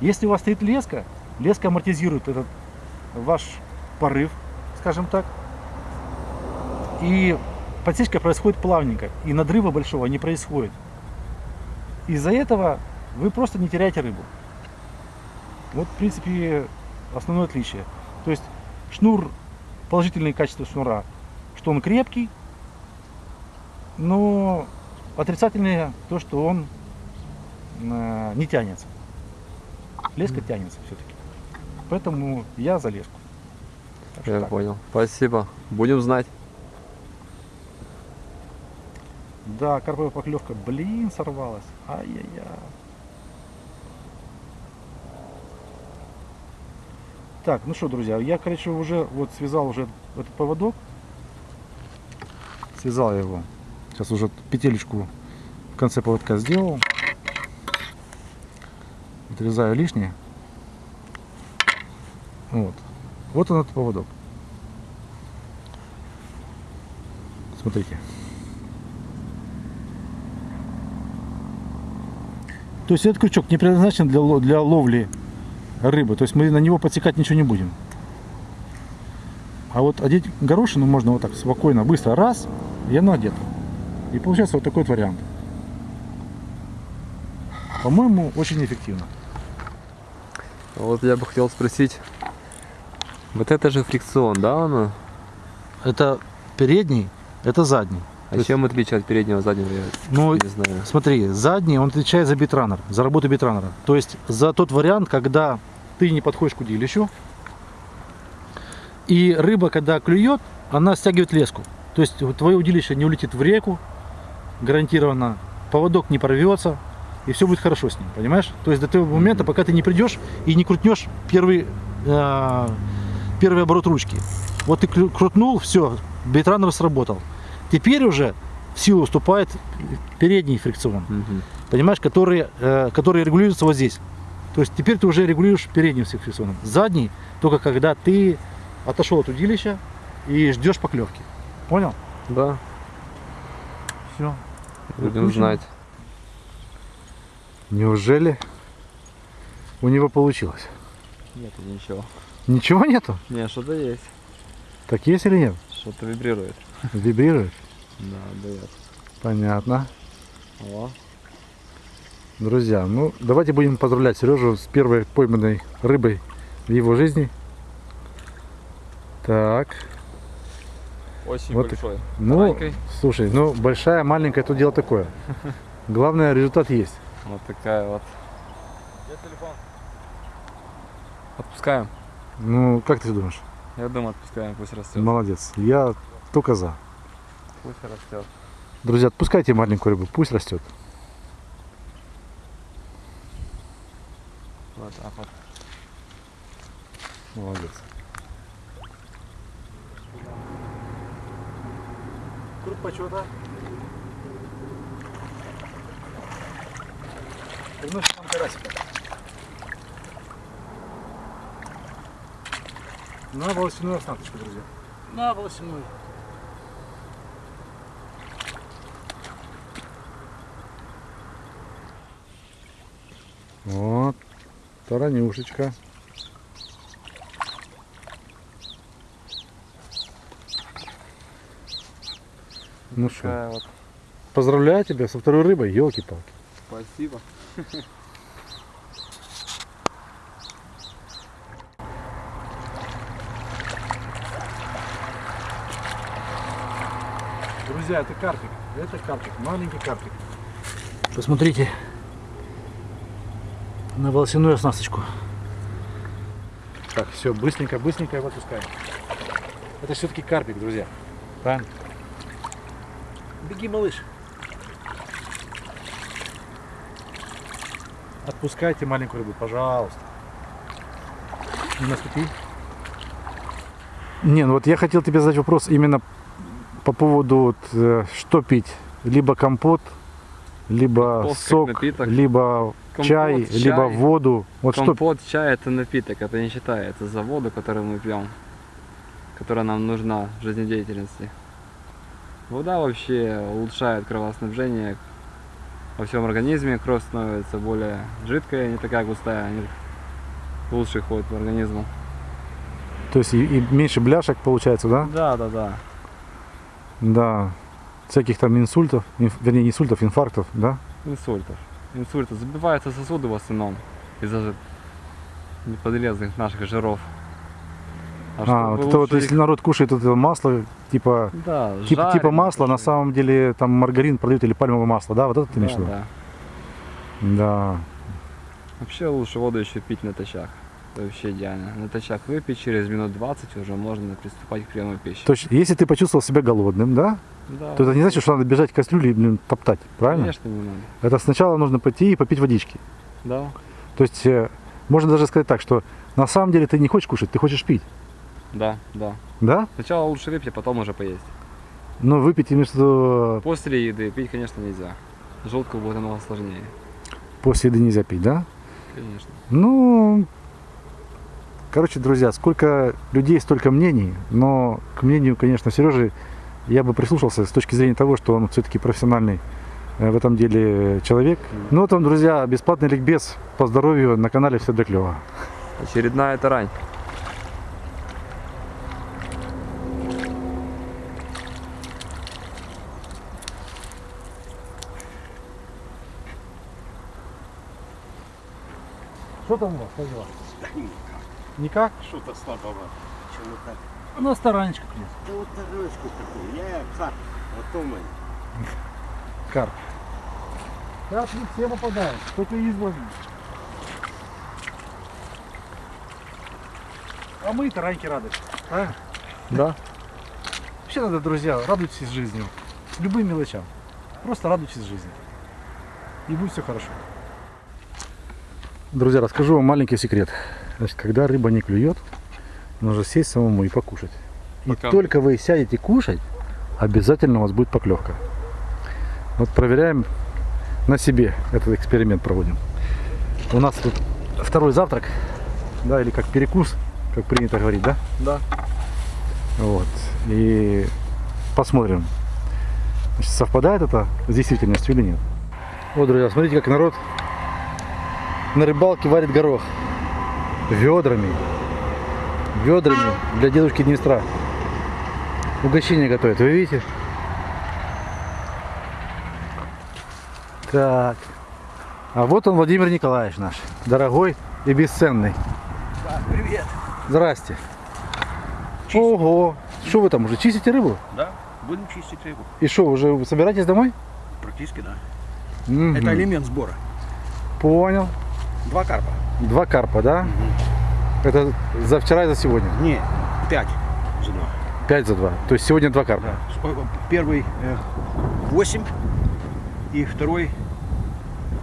Если у вас стоит леска, леска амортизирует этот ваш порыв, скажем так, и подсечка происходит плавненько, и надрыва большого не происходит. Из-за этого вы просто не теряете рыбу. Вот, в принципе, основное отличие. То есть шнур, положительные качества шнура, что он крепкий, но отрицательные то, что он э, не тянется. Леска тянется все-таки. Поэтому я за леску. Так Я так. понял. Спасибо. Будем знать. Да, карповая поклевка, блин, сорвалась. Ай-яй-яй. Так, ну что, друзья, я, короче, уже вот связал уже этот поводок. Связал его. Сейчас уже петелечку в конце поводка сделал. Отрезаю лишнее. Вот. Вот он этот поводок. Смотрите. То есть этот крючок не предназначен для, для ловли рыбы. То есть мы на него подсекать ничего не будем. А вот одеть горошину можно вот так спокойно, быстро, раз, и оно одето. И получается вот такой вот вариант. По-моему, очень эффективно. Вот я бы хотел спросить. Вот это же фрикцион, да, оно? Это передний это задний. А чем отличие от переднего заднего, я Ну, не знаю. смотри, задний, он отвечает за битранер, за работу битранера. То есть за тот вариант, когда ты не подходишь к удилищу, и рыба, когда клюет, она стягивает леску. То есть твое удилище не улетит в реку, гарантированно, поводок не порвется, и все будет хорошо с ним, понимаешь? То есть до того момента, пока ты не придешь и не крутнешь первый, э, первый оборот ручки. Вот ты крутнул, все, битранер сработал. Теперь уже в силу уступает передний фрикцион, Мгм. понимаешь, который, э, который регулируется вот здесь. То есть теперь ты уже регулируешь передним фрикционом. Задний только когда ты отошел от удилища и ждешь поклевки. Понял? Да, Все. будем знать. Неужели у него получилось? Нет, ничего. Ничего нету? Не, что-то есть. Так есть или нет? Что-то вибрирует. Вибрирует? Да, дает. Понятно. О, Друзья, ну давайте будем поздравлять Сережу с первой пойманной рыбой в его жизни. Так, очень Вот большой. ну, Маленькой. слушай, ну большая, маленькая, это дело такое. Главное, результат есть. Вот такая вот. Где телефон? Отпускаем. Ну, как ты думаешь? Я думаю, отпускаем, пусть растет. Молодец. Я только за. Пусть растет. Друзья, отпускайте маленькую рыбу, пусть растет. Вот так вот. Молодец. Круг почета. Приносит нам карасика. На волосяную оснасточку, друзья. На волосяной. Вот. Таранюшечка. Ну что, вот. поздравляю тебя со второй рыбой, елки-палки. Спасибо. Друзья, это карпик. Это карпик, маленький карпик. Посмотрите на волосяную оснасточку. Так, все, быстренько, быстренько его отпускаем. Это все-таки карпик, друзья. Правильно? Беги, малыш. Отпускайте маленькую рыбу, пожалуйста. Не наступи. Не, ну вот я хотел тебе задать вопрос именно по поводу вот, э, что пить. Либо компот, либо Компот сок, либо Компот, чай, чай. либо воду. Вот что Компот, чай это напиток, это не считается за воду, которую мы пьем, которая нам нужна в жизнедеятельности. Вода вообще улучшает кровоснабжение во всем организме, кровь становится более жидкая, не такая густая, лучше ходит в организм. То есть и, и меньше бляшек получается, да? Да, да, да. Да. Всяких там инсультов, инф- вернее не инсультов, инфарктов, да? Инсультов. Инсульты. Забиваются сосуды в основном из-за неподлезных наших жиров. А, чтобы вот это вот лучше если их- народ кушает это масло, типа, Да, типа, типа масла, на самом деле там маргарин продают или пальмовое масло, да? Вот это ты имеешь в Да, виду? да. Да. Вообще лучше воду еще пить натощак. Это вообще идеально. Натощак выпить, через минут 20 уже можно приступать к приему пищи. То есть, если ты почувствовал себя голодным, да, Да, то это не значит, что надо бежать к кастрюле и блин, топтать, правильно? конечно не надо. Это сначала нужно пойти и попить водички. Да, То есть, э, можно даже сказать так, что на самом деле ты не хочешь кушать, ты хочешь пить, да, да. да? Сначала лучше выпить, а потом уже поесть. Но выпить между После еды пить, конечно, нельзя. Желудку будет намного сложнее. после еды нельзя пить, да? Конечно. Ну, короче, друзья, сколько людей, столько мнений, но к мнению, конечно, Сережи я бы прислушался с точки зрения того, что он все-таки профессиональный э, в этом деле человек. Ну, вот он, друзья, бесплатный ликбез по здоровью на канале «Все для клёва». Очередная тарань. Что там у вас, как дела? Никак? Что-то слабовато. Чего так? У нас таранечка, Да вот тарелочку такую. Я как Вот мы. Карп. Карп не все попадают, только избранные. А мы тараньки рады. А? Да. Вообще надо, друзья, радуйтесь жизнью. Любым мелочам. Просто радуйтесь жизни. И будет все хорошо. Друзья, расскажу вам маленький секрет. Значит, когда рыба не клюет, нужно сесть самому и покушать. И Пока. только вы сядете кушать, обязательно у вас будет поклевка. Вот проверяем на себе этот эксперимент проводим. У нас тут второй завтрак, да, или как перекус, как принято говорить, да? Да. Вот. И посмотрим, значит, совпадает это с действительностью или нет. Вот, друзья, смотрите, как народ на рыбалке варит горох. Ведрами. Ведрами для дедушки Днестра. Угощение готовят, вы видите? Так. А вот он, Владимир Николаевич наш. Дорогой и бесценный. Да, привет. Здрасте. Ого. Что вы там уже чистите рыбу? Да, будем чистить рыбу. И что, уже собираетесь домой? Практически, да. Мгм. Это элемент сбора. Понял. Два карпа. Два карпа, да? Это за вчера и за сегодня. Не, пять за два. Пять за два. То есть сегодня два карпа. Да. О, Первый э, 8 и второй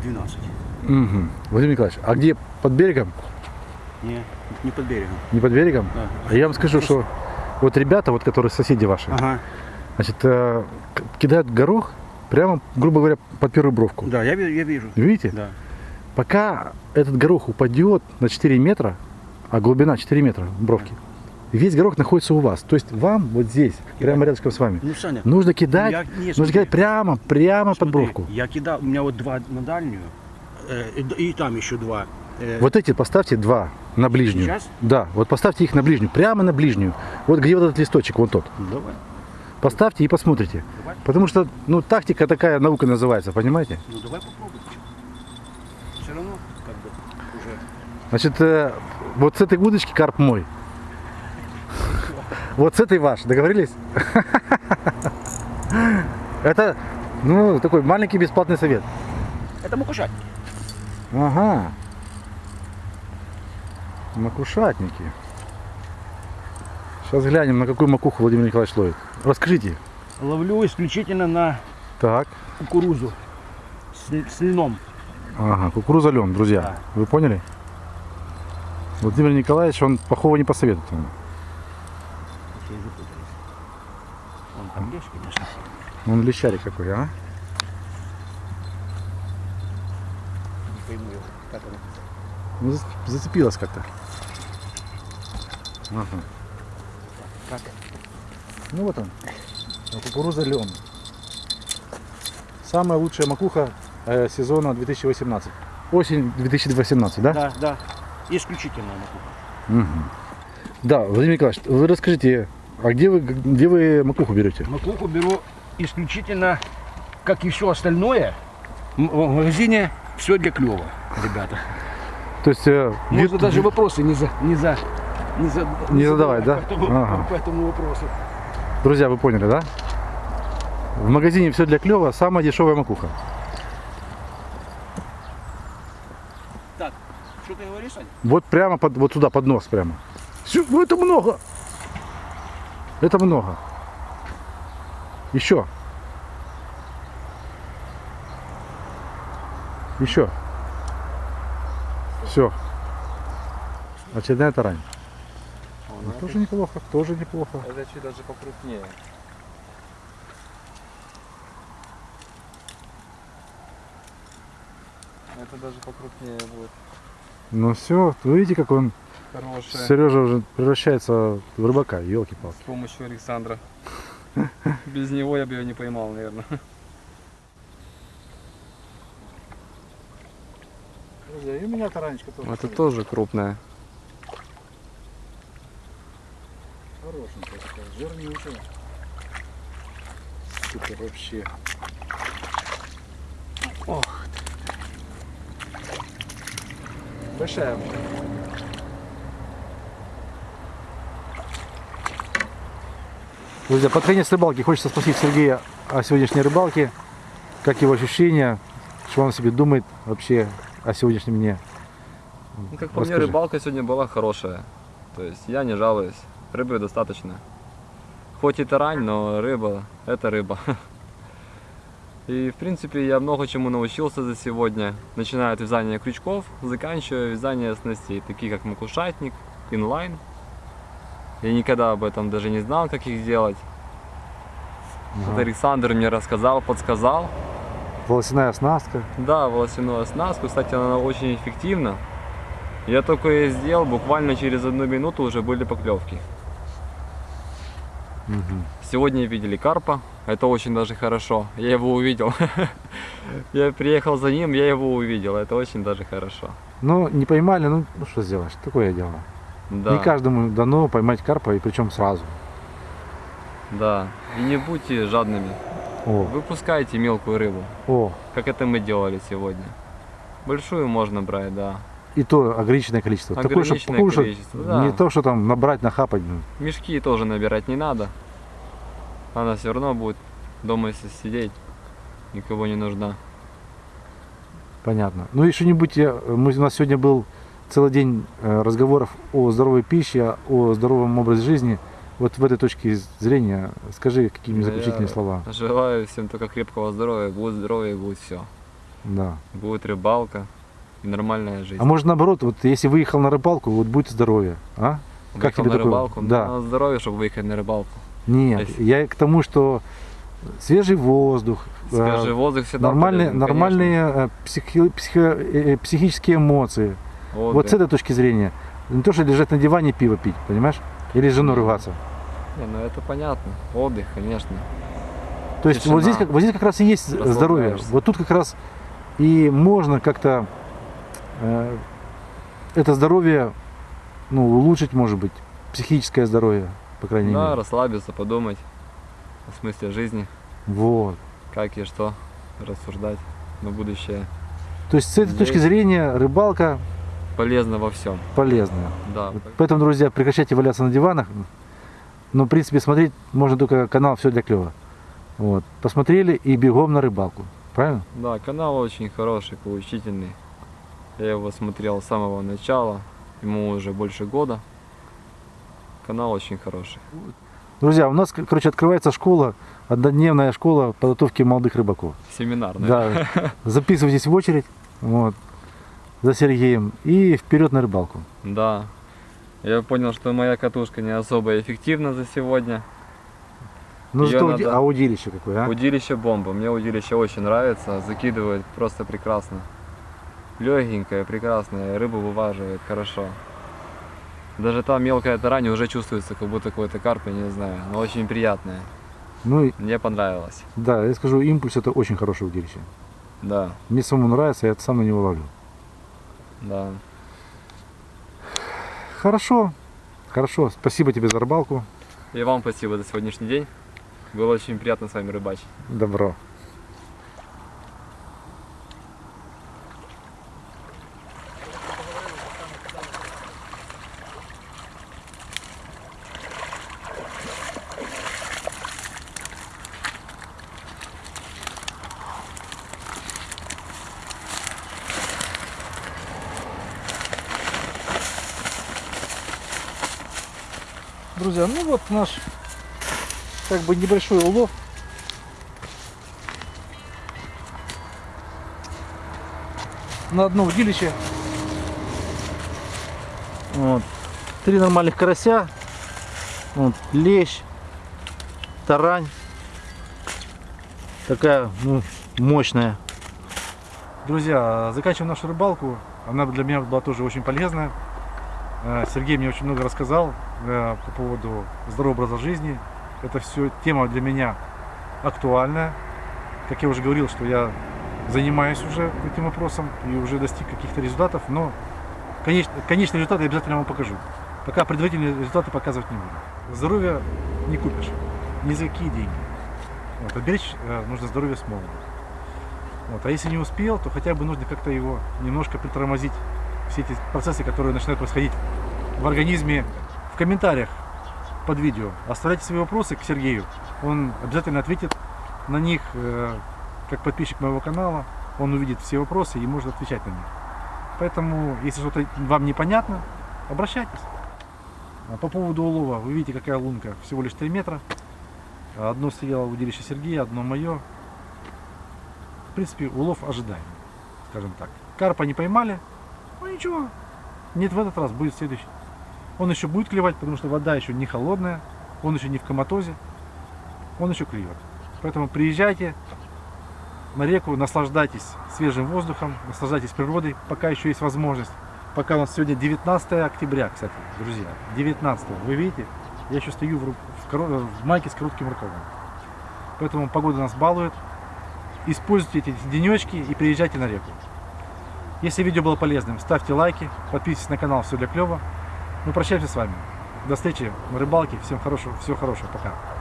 12. Мгм. Владимир Николаевич, а где под берегом? Не, не под берегом. Не под берегом? Да. А я вам скажу, что вот ребята, вот которые соседи ваши, Ага. значит, э, кидают горох прямо, грубо говоря, под первую бровку. Да, я, я вижу. Видите? Да. Пока этот горох упадет на 4 метра, а глубина 4 метра бровки, весь горох находится у вас. То есть вам вот здесь, прямо рядышком с вами, Ну, Саня, нужно кидать, я- не, нужно смотри. кидать прямо, прямо под смотри, бровку. Я кидал, у меня вот два на дальнюю, э, и, и там еще два. Э, Вот эти поставьте два на ближнюю. Сейчас? Да, вот поставьте их на ближнюю, прямо на ближнюю. Вот где вот этот листочек, вон тот. ну, давай, Поставьте и посмотрите. Давай. Потому что, ну, тактика такая наука называется, понимаете? ну давай попробуем. Все равно, как бы, уже. Значит, э, вот с этой удочки карп мой. Вот с этой ваш, договорились? Это, ну, такой маленький бесплатный совет. Это макушать. Ага. Макушатники. Сейчас глянем, на какую макуху Владимир Николаевич ловит. Расскажите. Ловлю исключительно на Так. кукурузу с, с льном. Ага, кукуруза лен, друзья. Да. Вы поняли? Владимир Николаевич, он плохого не посоветует. запутались. Он там лещ, конечно. Он лещарик какой, а? Не пойму его, как он. Ну, за- зацепилась как-то. Ага. Как? Ну вот он. Кукуруза лен. Самая лучшая макуха э, сезона 2018. Осень 2018, да? Да, да. Исключительно макуха. Мгм. Да, Владимир Николаевич, вы расскажите, а где вы, где вы макуху берете? Макуху беру исключительно, как и все остальное, в магазине все для клева, ребята. То есть э, Можно вид- даже вопросы не за, не за, не за, Не задавать, да? По этому, Ага. по этому вопросу. Друзья, вы поняли, да? В магазине все для клева, самая дешевая макуха. Так, Саня? Вот прямо под, вот сюда, под нос прямо. Ну это много. Это много. Еще. Еще. Все. Очередная тарань. Ну, тоже неплохо, тоже неплохо. Это чуть даже покрупнее. Это даже покрупнее будет. Ну все, вы видите, как он, Хорошее. Сережа уже превращается в рыбака, елки-палки. С помощью Александра. Без него я бы ее не поймал, наверное. Друзья, и у меня таранечка тоже. Это тоже крупная. Хорошенькая такая, жирнючая. Супер вообще. Ох. Большая. Друзья, под конец рыбалки хочется спросить Сергея, о сегодняшней рыбалке, как его ощущения, что он себе думает вообще о сегодняшнем дне. Ну, как по мне, рыбалка сегодня была хорошая. То есть я не жалуюсь. Рыбы достаточно. Хоть и тарань, но рыба – это рыба. И, в принципе, я много чему научился за сегодня. Начиная от вязания крючков, заканчивая вязание снастей, такие как макушатник, инлайн. Я никогда об этом даже не знал, как их делать. Вот Ага. Александр мне рассказал, подсказал. Волосяная оснастка. Да, волосяную оснастку, кстати, она очень эффективна. Я только ее сделал, буквально через одну минуту уже были поклевки. Мгм. Сегодня видели карпа, это очень даже хорошо. Я его увидел. Я приехал за ним, я его увидел, это очень даже хорошо. Ну, не поймали, ну, ну что сделаешь, такое дело. Да, Не каждому дано поймать карпа, и причем сразу. да. И не будьте жадными. О, Выпускайте мелкую рыбу, о, как это мы делали сегодня. Большую можно брать, да. и то ограниченное количество. Такое, Ограниченное покушать, количество, да. Не то, что там набрать, нахапать. ну. Мешки тоже набирать не надо. Она все равно будет дома если сидеть. Никого не нужна. Понятно. Ну и что-нибудь, я- мы, у нас сегодня был целый день э, разговоров о здоровой пище, о здоровом образе жизни. Вот в этой точке зрения скажи какие-нибудь Да заключительные слова. Желаю всем только крепкого здоровья. Будет здоровье, будет все. Да. Будет рыбалка и нормальная жизнь. А может наоборот, вот если выехал на рыбалку, вот будет здоровье, а? как Выехал тебе на такое? рыбалку? Да. Надо здоровье, чтобы выехать на рыбалку. Нет, Если- я к тому, что свежий воздух, э, Свежий воздух всегда нормальные, полезен, нормальные э, психи- психо- э, психические эмоции. конечно. Вот с Отдых. этой точки зрения. Не то, что лежать на диване пиво пить, понимаешь? Или с женой ругаться. Не, ну это понятно. Отдых, конечно. То есть вот здесь, как, вот здесь как раз и есть здоровье. Вот тут как раз и можно как-то э, это здоровье ну, улучшить, может быть, психическое здоровье, по крайней Да, мере. расслабиться, подумать о смысле жизни, Вот. как и что рассуждать на будущее. То есть с этой точки Здесь- зрения рыбалка Полезно во всем. полезная. Да. Поэтому, друзья, прекращайте валяться на диванах. Но, в принципе, смотреть можно только канал «Все для клёва». Вот. Посмотрели и бегом на рыбалку. Правильно? Да, канал очень хороший, поучительный. Я его смотрел с самого начала, ему уже больше года. Канал очень хороший. Друзья, у нас, короче, открывается школа, однодневная школа подготовки молодых рыбаков. Семинарный. Да, записывайтесь в очередь вот, за Сергеем и вперед на рыбалку. Да. Я понял, что моя катушка не особо эффективна за сегодня. Ну уди- надо- а удилище какое, а? Удилище бомба. Мне удилище очень нравится. Закидывает просто прекрасно. Легенькое, прекрасное. Рыбу вываживает хорошо. Даже та мелкая тарань уже чувствуется, как будто какой-то карп, я не знаю. Но очень приятная. Ну Мне понравилось. да, я скажу, импульс это очень хорошее удилище. Да, Мне самому нравится, я сам на него ловлю. да. Хорошо, хорошо, спасибо тебе за рыбалку. И вам спасибо за сегодняшний день. Было очень приятно с вами рыбачить. Добро. Друзья, ну вот наш как бы небольшой улов. На одно удилище. Вот. Три нормальных карася. Вот. Лещ. Тарань. Такая, ну, мощная. Друзья, заканчиваем нашу рыбалку. Она для меня была тоже очень полезная. Э, Сергей мне очень много рассказал по поводу здорового образа жизни. Это все тема для меня актуальная. Как я уже говорил, что я занимаюсь уже этим вопросом и уже достиг каких-то результатов, но конеч- конечный результат я обязательно вам покажу. Пока предварительные результаты показывать не буду. Здоровье не купишь, ни за какие деньги. Вот, а беречь э, нужно здоровье с молоду. Вот, а если не успел, то хотя бы нужно как-то его немножко притормозить, все эти процессы, которые начинают происходить в организме. В комментариях под видео оставляйте свои вопросы к Сергею, он обязательно ответит На них, э, как подписчик моего канала, он увидит все вопросы и может отвечать на них. Поэтому, если что-то вам непонятно, обращайтесь. А По поводу улова, вы видите, какая лунка, всего лишь 3 метра. Одно стреляло в удилище Сергея, одно мое. В принципе, улов ожидаемый, скажем так. Карпа не поймали, ну ничего, нет в этот раз, будет следующий. Он еще будет клевать, потому что вода еще не холодная, он еще не в коматозе, он еще клюет. Поэтому приезжайте на реку, наслаждайтесь свежим воздухом, наслаждайтесь природой, пока еще есть возможность. Пока у нас сегодня 19 октября, кстати, друзья, 19 вы видите, я еще стою в, в, в майке с коротким рукавом. Поэтому погода нас балует. Используйте эти денечки и приезжайте на реку. Если видео было полезным, ставьте лайки, подписывайтесь на канал Все для клёва. Мы прощаемся с вами. До встречи на рыбалке. Всем хорошего, всего хорошего. Пока.